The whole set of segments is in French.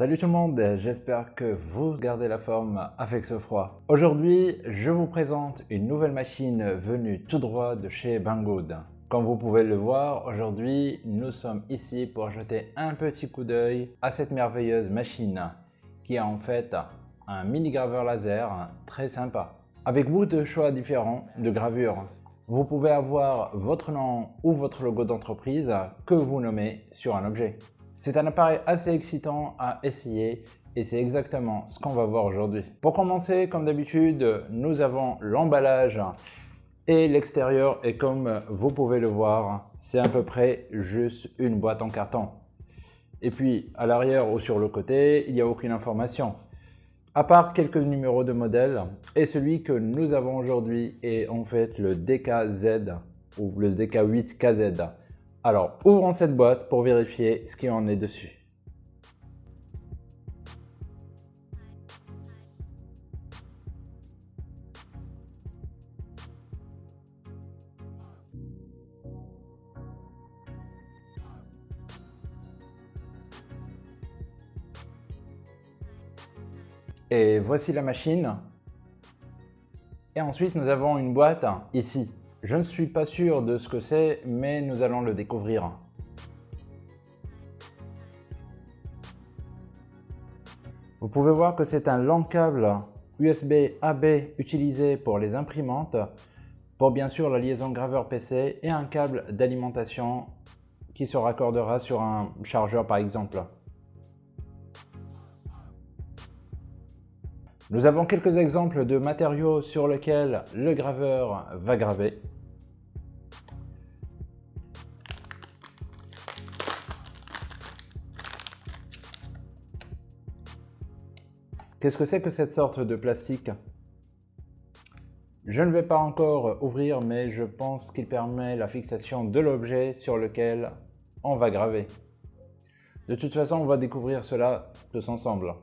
Salut tout le monde, j'espère que vous gardez la forme avec ce froid. Aujourd'hui, je vous présente une nouvelle machine venue tout droit de chez Banggood. Comme vous pouvez le voir, aujourd'hui, nous sommes ici pour jeter un petit coup d'œil à cette merveilleuse machine qui a en fait un mini graveur laser très sympa. Avec beaucoup de choix différents de gravures, vous pouvez avoir votre nom ou votre logo d'entreprise que vous nommez sur un objet. C'est un appareil assez excitant à essayer et c'est exactement ce qu'on va voir aujourd'hui. Pour commencer, comme d'habitude, nous avons l'emballage et l'extérieur et comme vous pouvez le voir, c'est à peu près juste une boîte en carton. Et puis à l'arrière ou sur le côté, il n'y a aucune information. À part quelques numéros de modèle et celui que nous avons aujourd'hui est en fait le DKZ ou le DK8KZ. Alors, ouvrons cette boîte pour vérifier ce qui en est dessus. Et voici la machine. Et ensuite, nous avons une boîte ici. Je ne suis pas sûr de ce que c'est, mais nous allons le découvrir. Vous pouvez voir que c'est un long câble USB AB utilisé pour les imprimantes, pour bien sûr la liaison graveur PC et un câble d'alimentation qui se raccordera sur un chargeur par exemple. Nous avons quelques exemples de matériaux sur lesquels le graveur va graver. Qu'est-ce que c'est que cette sorte de plastique? Je ne vais pas encore ouvrir, mais je pense qu'il permet la fixation de l'objet sur lequel on va graver. De toute façon, on va découvrir cela tous ensemble.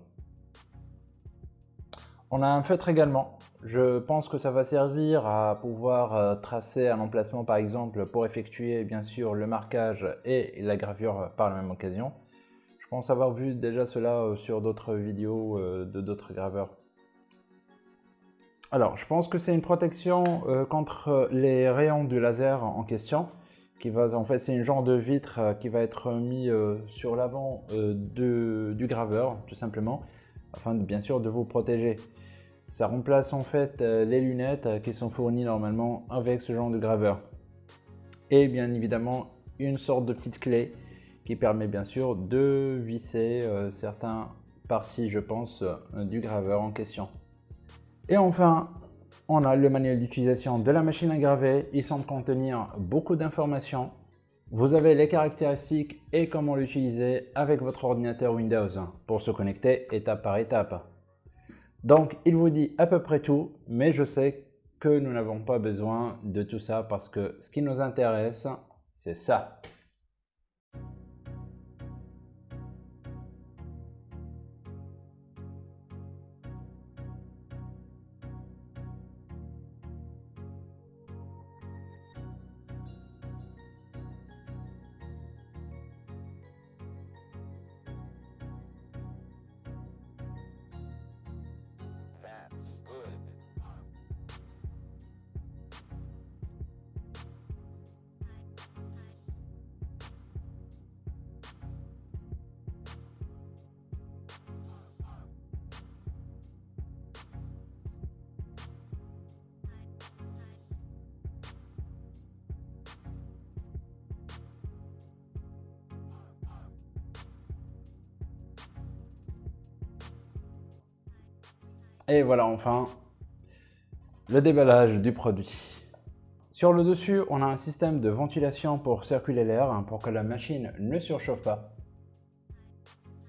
On a un feutre également. Je pense que ça va servir à pouvoir euh, tracer un emplacement par exemple pour effectuer bien sûr le marquage et la gravure par la même occasion. Je pense avoir vu déjà cela euh, sur d'autres vidéos euh, de d'autres graveurs. Alors, je pense que c'est une protection contre les rayons du laser en question. Qui va, en fait, c'est une genre de vitre qui va être mis sur l'avant du graveur, tout simplement, afin bien sûr de vous protéger. Ça remplace en fait euh, les lunettes euh, qui sont fournies normalement avec ce genre de graveur. Et bien évidemment, une sorte de petite clé qui permet bien sûr de visser euh, certaines parties, je pense, du graveur en question. Et enfin, on a le manuel d'utilisation de la machine à graver. Il semble contenir beaucoup d'informations. Vous avez les caractéristiques et comment l'utiliser avec votre ordinateur Windows pour se connecter étape par étape. Donc, il vous dit à peu près tout, mais je sais que nous n'avons pas besoin de tout ça parce que ce qui nous intéresse, c'est ça. Et voilà enfin le déballage du produit. Sur le dessus, on a un système de ventilation pour circuler l'air, hein, pour que la machine ne surchauffe pas.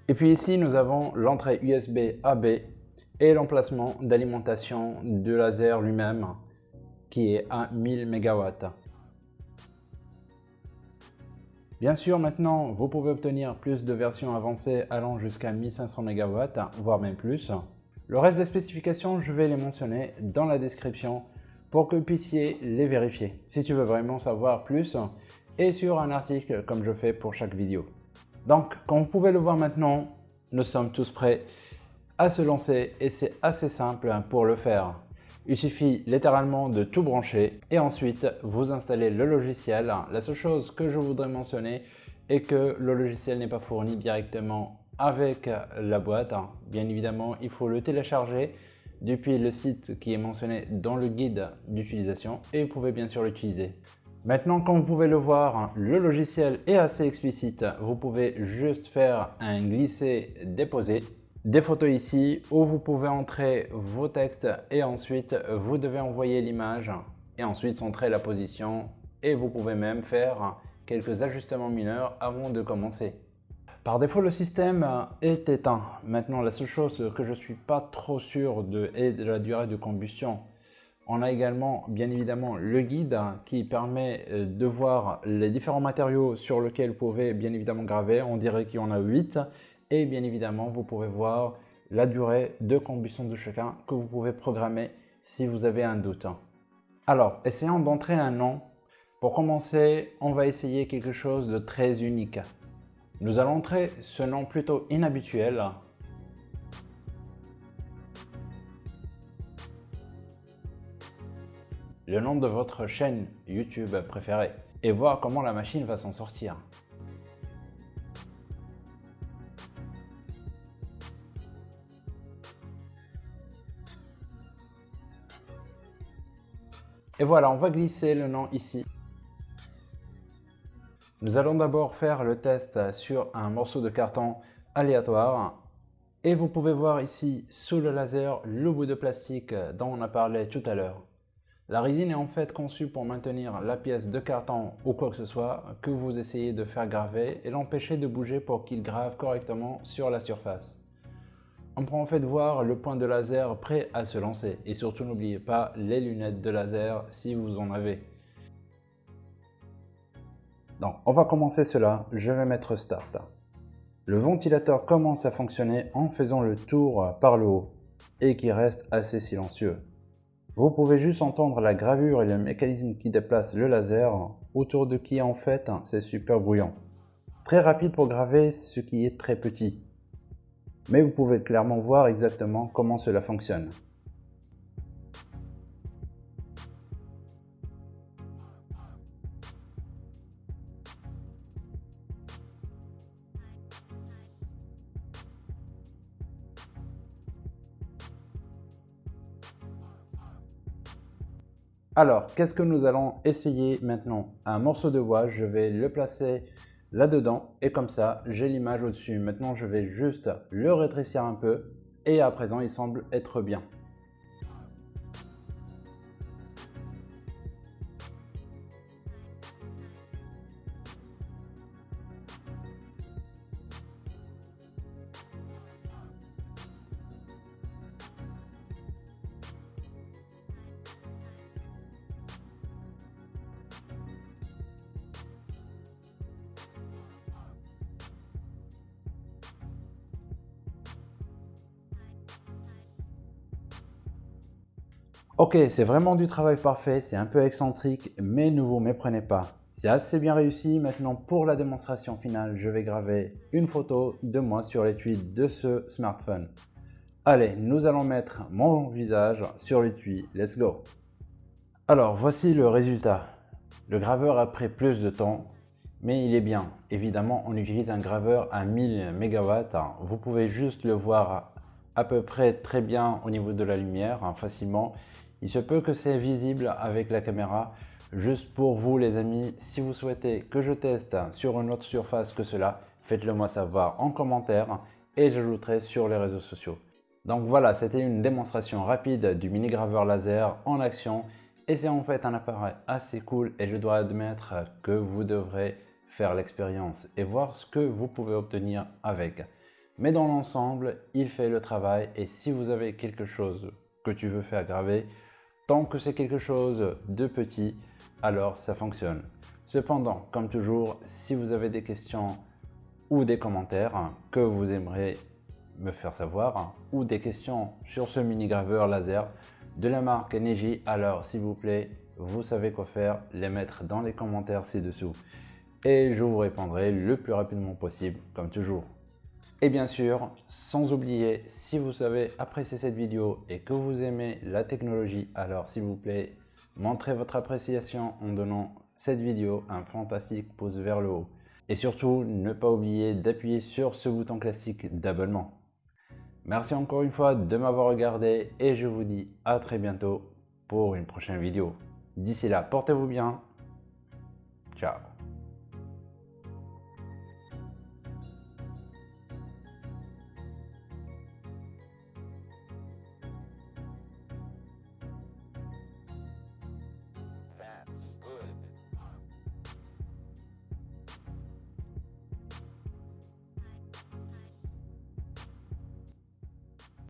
Et puis ici, nous avons l'entrée USB AB et l'emplacement d'alimentation du laser lui-même, qui est à 1000 MW. Bien sûr, maintenant, vous pouvez obtenir plus de versions avancées allant jusqu'à 1500 MW, voire même plus. Le reste des spécifications, je vais les mentionner dans la description pour que vous puissiez les vérifier si tu veux vraiment savoir plus et sur un article comme je fais pour chaque vidéo. Donc, comme vous pouvez le voir maintenant, nous sommes tous prêts à se lancer et c'est assez simple pour le faire. Il suffit littéralement de tout brancher et ensuite vous installez le logiciel. La seule chose que je voudrais mentionner est que le logiciel n'est pas fourni directement avec la boîte. Bien évidemment, il faut le télécharger depuis le site qui est mentionné dans le guide d'utilisation et vous pouvez bien sûr l'utiliser. Maintenant, comme vous pouvez le voir, le logiciel est assez explicite. Vous pouvez juste faire un glisser-déposer. Des photos ici où vous pouvez entrer vos textes et ensuite vous devez envoyer l'image et ensuite centrer la position et vous pouvez même faire quelques ajustements mineurs avant de commencer. Par défaut, le système est éteint. Maintenant, la seule chose que je ne suis pas trop sûr de est de la durée de combustion. On a également bien évidemment le guide qui permet euh, de voir les différents matériaux sur lesquels vous pouvez bien évidemment graver. On dirait qu'il y en a 8 et bien évidemment vous pouvez voir la durée de combustion de chacun que vous pouvez programmer si vous avez un doute. Alors, essayons d'entrer un nom. Pour commencer, on va essayer quelque chose de très unique. Nous allons entrer ce nom plutôt inhabituel le nom de votre chaîne YouTube préférée et voir comment la machine va s'en sortir. Et voilà, on va glisser le nom ici. Nous allons d'abord faire le test sur un morceau de carton aléatoire. Et vous pouvez voir ici, sous le laser, le bout de plastique dont on a parlé tout à l'heure. La résine est en fait conçue pour maintenir la pièce de carton ou quoi que ce soit que vous essayez de faire graver et l'empêcher de bouger pour qu'il grave correctement sur la surface. On peut en fait voir le point de laser prêt à se lancer et surtout n'oubliez pas les lunettes de laser si vous en avez. Donc on va commencer cela, je vais mettre Start. Le ventilateur commence à fonctionner en faisant le tour par le haut et qui reste assez silencieux. Vous pouvez juste entendre la gravure et le mécanisme qui déplace le laser, autour de qui en fait c'est super bruyant. Très rapide pour graver ce qui est très petit. Mais vous pouvez clairement voir exactement comment cela fonctionne. Alors, qu'est-ce que nous allons essayer maintenant? Un morceau de bois, je vais le placer là-dedans et comme ça, j'ai l'image au-dessus. Maintenant, je vais juste le rétrécir un peu et à présent, il semble être bien. Ok, c'est vraiment du travail parfait, c'est un peu excentrique, mais ne vous méprenez pas. C'est assez bien réussi. Maintenant, pour la démonstration finale, je vais graver une photo de moi sur l'étui de ce smartphone. Allez, nous allons mettre mon visage sur l'étui. Let's go Alors, voici le résultat. Le graveur a pris plus de temps, mais il est bien. Évidemment, on utilise un graveur à 1000 MW. Vous pouvez juste le voir à peu près très bien au niveau de la lumière, hein, facilement. Il se peut que c'est visible avec la caméra. Juste pour vous les amis, si vous souhaitez que je teste sur une autre surface que cela, faites-le moi savoir en commentaire et j'ajouterai sur les réseaux sociaux. Donc voilà, c'était une démonstration rapide du mini graveur laser en action et c'est en fait un appareil assez cool et je dois admettre que vous devrez faire l'expérience et voir ce que vous pouvez obtenir avec. Mais dans l'ensemble, il fait le travail et si vous avez quelque chose que tu veux faire graver, Tant que c'est quelque chose de petit, alors ça fonctionne. Cependant, comme toujours, si vous avez des questions ou des commentaires que vous aimeriez me faire savoir ou des questions sur ce mini graveur laser de la marque Neji, alors s'il vous plaît, vous savez quoi faire, les mettre dans les commentaires ci-dessous et je vous répondrai le plus rapidement possible comme toujours. Et bien sûr, sans oublier, si vous avez apprécié cette vidéo et que vous aimez la technologie, alors s'il vous plaît, montrez votre appréciation en donnant cette vidéo un fantastique pouce vers le haut. Et surtout, ne pas oublier d'appuyer sur ce bouton classique d'abonnement. Merci encore une fois de m'avoir regardé et je vous dis à très bientôt pour une prochaine vidéo. D'ici là, portez-vous bien. Ciao